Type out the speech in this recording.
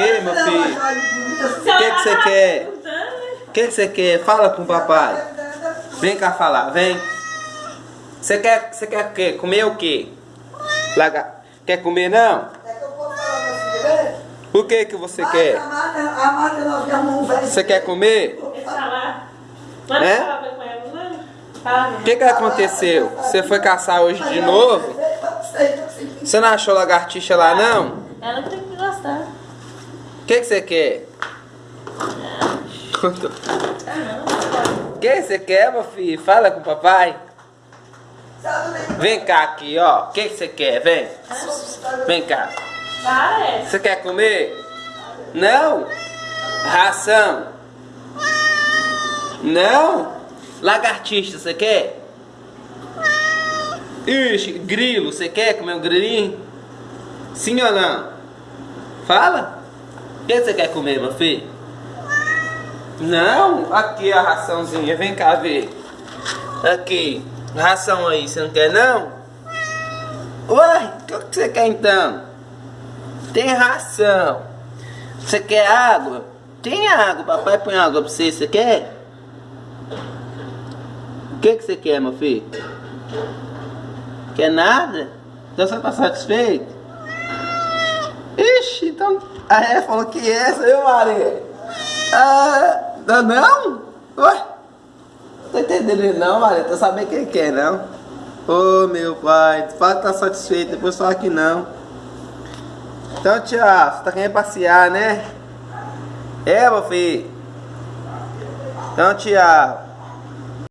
que, meu filho? O que, que você quer? O que, que você quer? Fala com o papai. Vem cá falar, vem. Você quer, você quer o quê? Comer o quê? Laga... Quer comer não? O que que você quer? Você quer comer? É? O que que aconteceu? Você foi caçar hoje de novo? Você não achou lagartixa lá não? Ela tem que gostar. Que que você quer? O que você quer, meu filho? Fala com o papai. Vem cá aqui, ó. O que você quer? Vem. Vem cá. Você quer comer? Não? Ração? Não? Lagartixa, você quer? Ixi, grilo, você quer comer um grilinho? Sim ou não? Fala. O que você quer comer, meu filho? Não? Aqui a raçãozinha, vem cá ver. Aqui, ração aí, você não quer não? Uai, o que você quer então? Tem ração. Você quer água? Tem água, papai põe água pra você, você quer? O que, que você quer, meu filho? Quer nada? Então você tá satisfeito? Então. É falou que essa, viu, Maria? Ah, não? Ué? Não tô entendendo não, Maria. Tô sabendo quem quer, não? Ô, oh, meu pai, fala que tá satisfeito, depois fala que não. Então, tia, você tá querendo passear, né? É, meu filho. Então, tia,